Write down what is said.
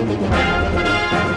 Música